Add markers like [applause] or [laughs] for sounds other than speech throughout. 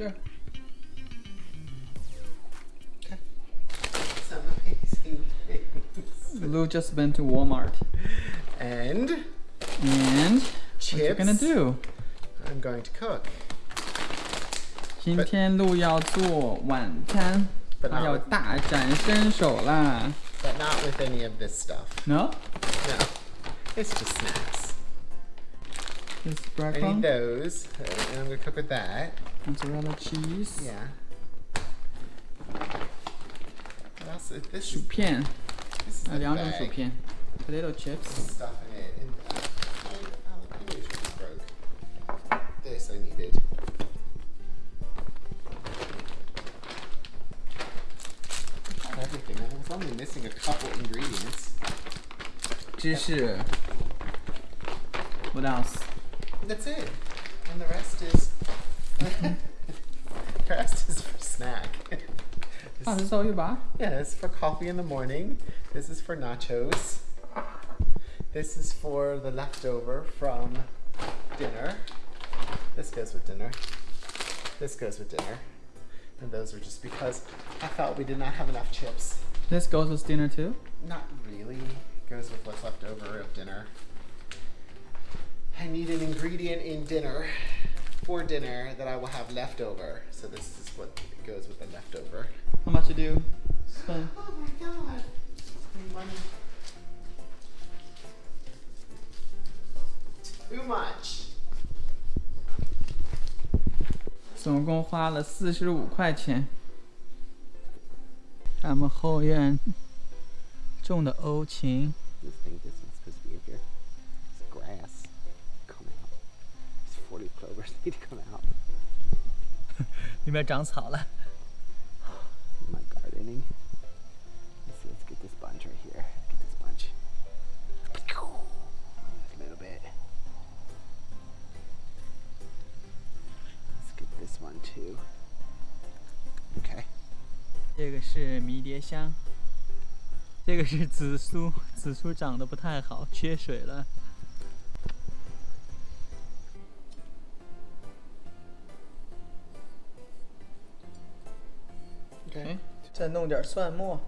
这儿。 Some amazing things. Lou just went to Walmart. And And what you gonna chips. do? I'm going to cook. 今天路要做晚餐， But 他 not 要 with, 大展身手啦。 but not with any of this stuff. No? No. It's just snacks. This I need breadcrumb, those. uh, And I'm going to cook with that. mozzarella cheese, Yeah. What else? is- This 薯 is, 片， this is 啊， the 两种薯 bag. 片，potato chips。 stuff in it. And uh, my jalapenos just broke. This I needed. Got Everything. I was only missing a couple ingredients. 芝士。What else? That's it. And the rest is. [laughs] Crest is for snack. Oh, this, oh, this is all you buy? Yeah, this is for coffee in the morning. This is for nachos. This is for the leftover from dinner. This goes with dinner. This goes with dinner. And those were just because I felt we did not have enough chips. This goes with dinner too? Not really. It goes with what's left over of dinner. I need an ingredient in dinner for dinner that I will have left over. So this is what goes with the leftover. How much you do? Spend. Oh my god. Spending money. Too much. 总共花了四十五块钱。他们后院种的欧芹， This thing this 40 clovers need to come out. 里面长草了。My gardening. Let's see, let's get this bunch right here. Get this bunch. Just a little bit. Let's get this one too. Okay. 这个是迷迭香，这个是紫苏，紫苏长得不太好，缺水了。Okay. 再弄点蒜末。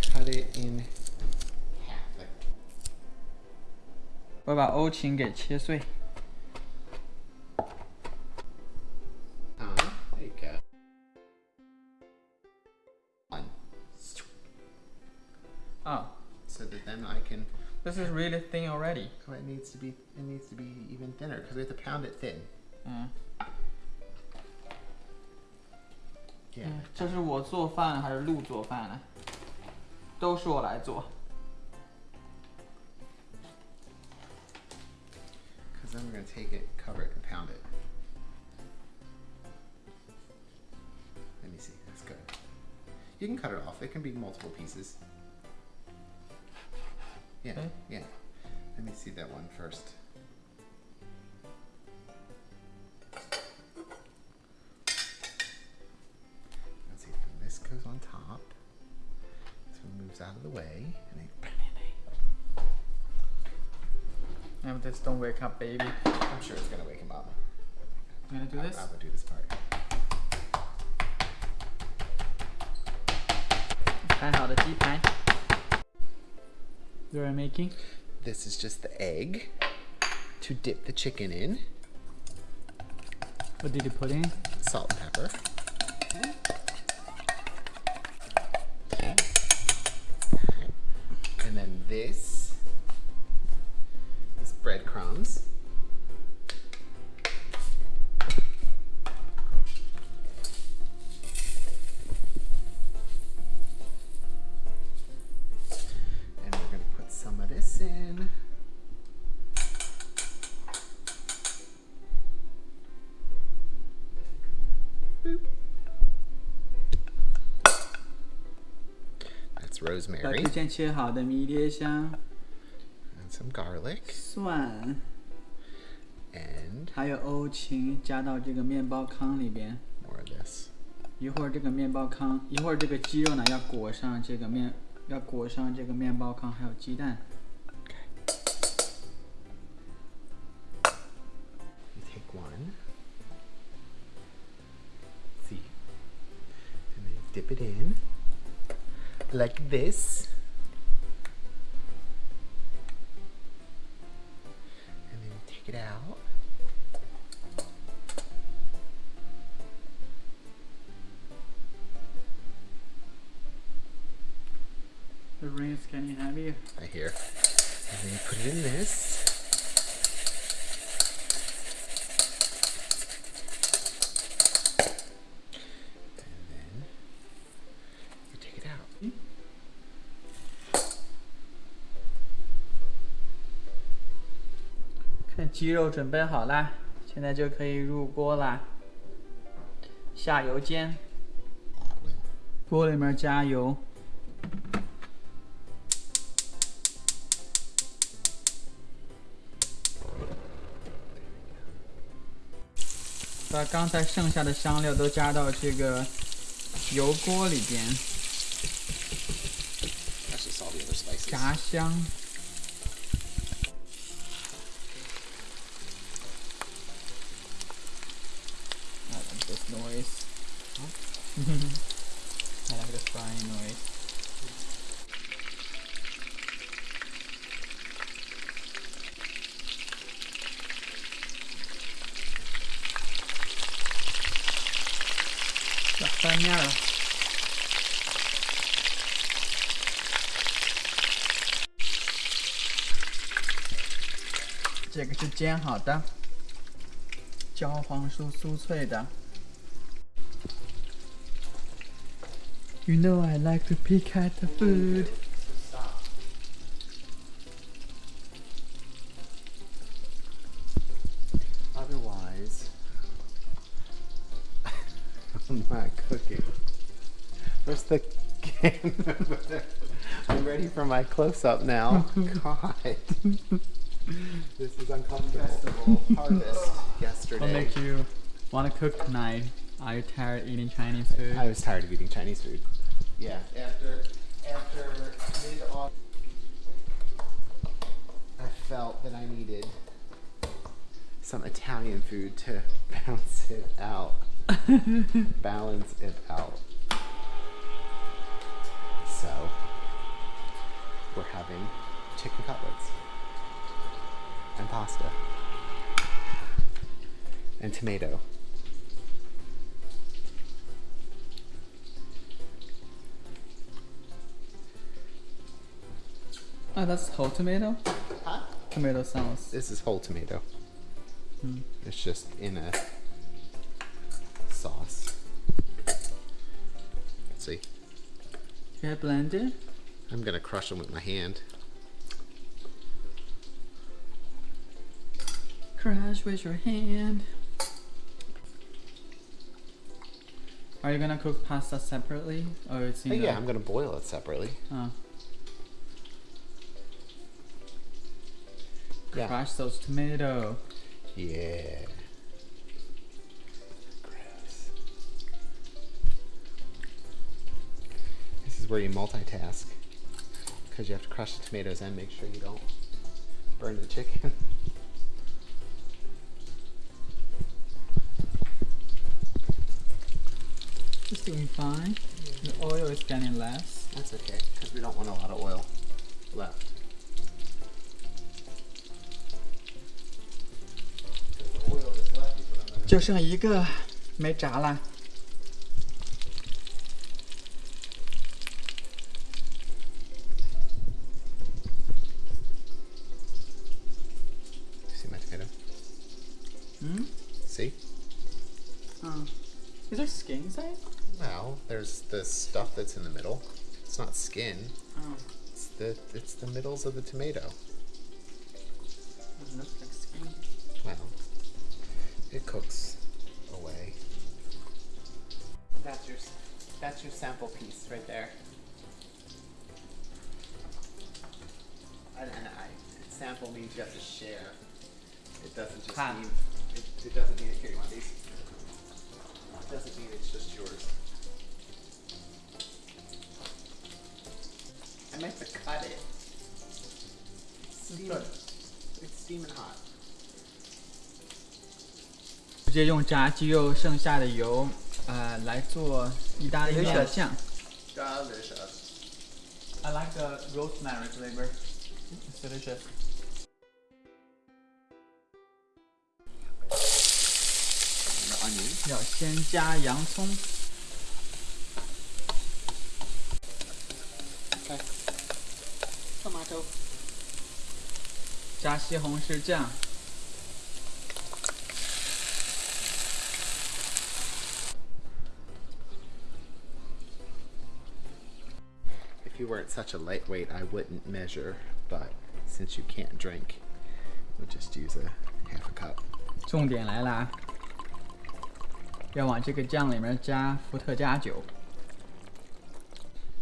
Cut it in half. 我把欧芹给切碎。 Uh, there you go. One. 啊 So that then I can. This is really thin already. Oh, it needs to be. It needs to be even thinner because we have to pound it thin. 嗯， Yeah. 这是我做饭还是路做饭呢？都是我来做。 Because then we're gonna take it, cover it, and pound it. Let me see. That's good. You can cut it off. It can be multiple pieces. Yeah. Okay. Yeah. Let me see that one first. moves out of the way. And with this, don't wake up, baby. I'm sure it's gonna wake him up. You gonna do I, this? I would do this part. You're making? This is just the egg to dip the chicken in. What did you put in? Salt and pepper. Okay. Then rosemary. 把这件切好的迷迭香。And some garlic. 蒜。And. 还有欧芹加到这个面包糠里边。More of this. 一会儿这个面包糠，一会儿这个鸡肉呢要裹上这个面，要裹上这个面包糠，还有鸡蛋。dip it in like this. And then take it out. The ring is getting heavy. I hear. And then you put it in this. 鸡肉准备好啦，现在就可以入锅啦。下油煎，锅里面加油，把刚才剩下的香料都加到这个油锅里边.炸香。I like this noise. I like the 喂，这翻面了。这个是煎好的，焦黄酥酥脆的。You know I like to pick at the food. Otherwise, [laughs] I'm not cooking. Where's the can over [laughs] there? I'm ready for my close up now. [laughs] God. this is uncomfortable. Festival harvest yesterday. Will make you want to cook tonight? Are you tired of eating Chinese food? I was tired of eating Chinese food. Yeah. After after mid August, I felt that I needed some Italian food to [laughs] bounce it out, [laughs] balance it out. So we're having chicken cutlets and pasta and tomato. Oh, that's whole tomato. Huh? Tomato sauce. This is whole tomato. Hmm. It's just in a sauce. Let's see, Should I blend it? I'm gonna crush them with my hand. Crush with your hand. Are you gonna cook pasta separately, or it's Oh, yeah, I'm gonna boil it separately. Oh. Yeah. Crush those tomato. Yeah. Gross. This is where you multitask. Because you have to crush the tomatoes and make sure you don't burn the chicken. [laughs] It's doing fine. The oil is getting less. That's okay, because we don't want a lot of oil left. 就剩一个没炸啦。 See my tomato? Hmm? See? Oh. Is there skin inside? Well, there's the stuff that's in the middle. It's not skin. Oh. It's the it's the middles of the tomato. It looks like skin. Well, it cooks away. That's your that's your sample piece right there. And, and I, sample means you have to share. It doesn't just mean it, it doesn't mean here you want these. It doesn't mean it's just yours. I meant to cut it. It's steaming, it's steaming hot. 直接用炸鸡肉剩下的油，呃，来做意大利面 Delicious 酱。Delicious. I like the rosemary flavor. It's delicious. 要先加洋葱，Okay. Tomato. 加西红柿酱，you weren't such a lightweight, I wouldn't measure, but since you can't drink, we'll just use a half a cup. 重点来啦，要往这个酱里面加伏特加酒。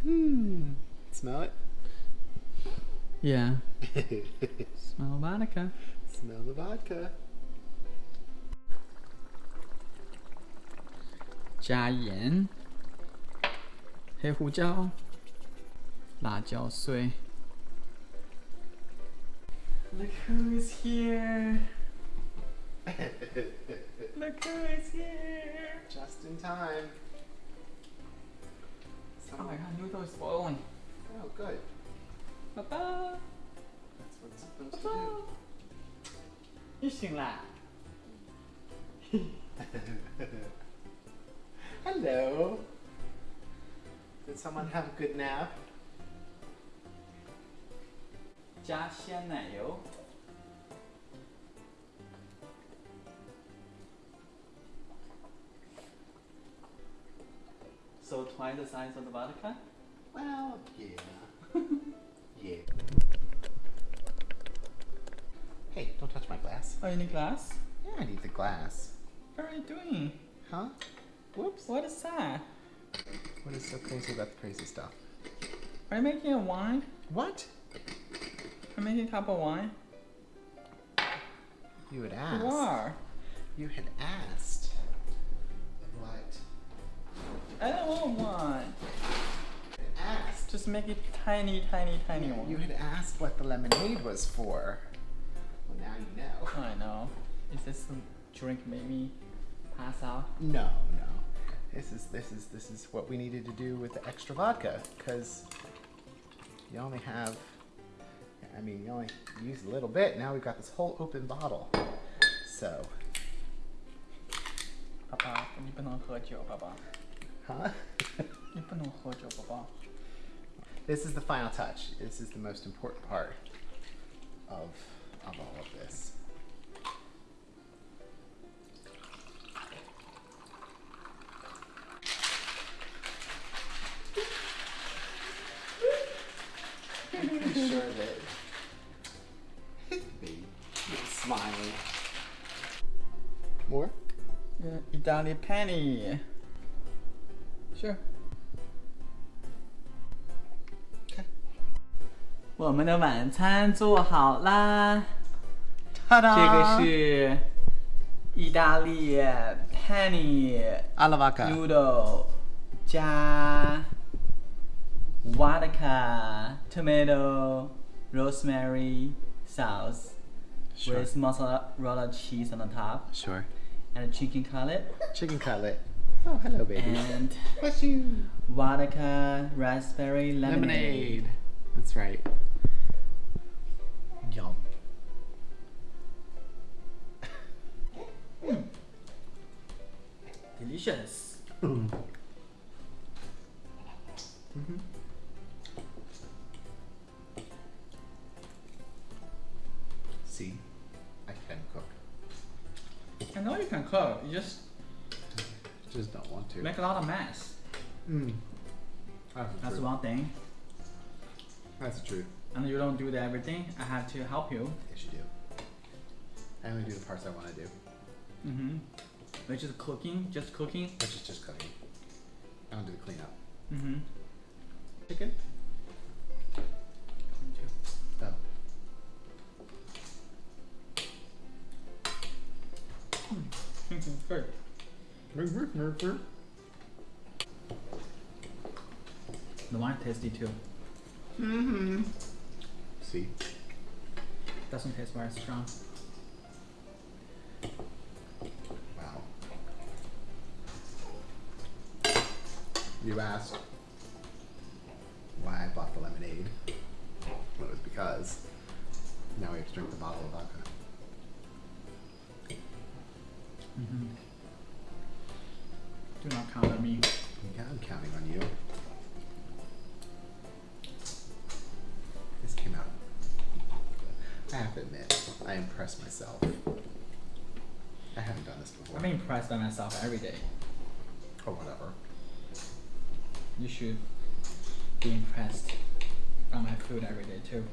Hmm. Smell it? Yeah, [laughs] smell vodka. Smell the vodka. 加盐、黑胡椒、 辣椒碎。Look who's here! Look who is here! Just in time. Oh my god, noodle is boiling. Oh, good. 爸爸， That's what it's supposed 爸 to 爸 do.，你醒啦？ [laughs] Hello. Did someone have a good nap? 加鲜奶油。So twice the size of the vodka? Well, yeah. [laughs] yeah. Hey, don't touch my glass. Oh, you need glass? Yeah, I need the glass. What are you doing? Huh? Whoops. What is that? What is so crazy about the crazy stuff? Are you making a wine? What? You making a cup of wine? You had asked. You are. You had asked. What? I don't want one. Asked. Just make it tiny, tiny, tiny You one. You had asked what the lemonade was for. Well, now you know. I know. Is this some drink made me pass out? No, no. This is this is this is what we needed to do with the extra vodka because you only have. I mean, you only used a little bit. Now we've got this whole open bottle. So. Papa, huh? this is the final touch. This is the most important part of, of all of this. Money Penny. Sure. Okay. 我们的晚餐做好啦。Ta-da! 这个是意大利 penne alla vodka noodle 加 vodka tomato rosemary sauce sure. with mozzarella cheese on the top. Sure and a chicken cutlet Chicken cutlet. Oh, hello, baby. and Bless you. vodka raspberry lemonade. That's right. Yum. Delicious. See, I you can cook. You just Just don't want to. make a lot of mess. Mm. That's, That's one thing. That's true. And you don't do the everything. I have to help you. Yes, you do. I only do the parts I want to do, Mm-hmm. Which is cooking, just cooking. which is just cooking. I don't do the cleanup. Mm-hmm. Chicken? The wine tasty too. Mm-hmm. See? Doesn't taste very strong. Wow. You asked why I bought the lemonade. Well, it was because now we have to drink the bottle of vodka. Do not count on me. Yeah, I'm counting on you. This came out. I have to admit, I impressed myself. I haven't done this before. I'm impressed by myself every day. or whatever. You should be impressed by my food every day too.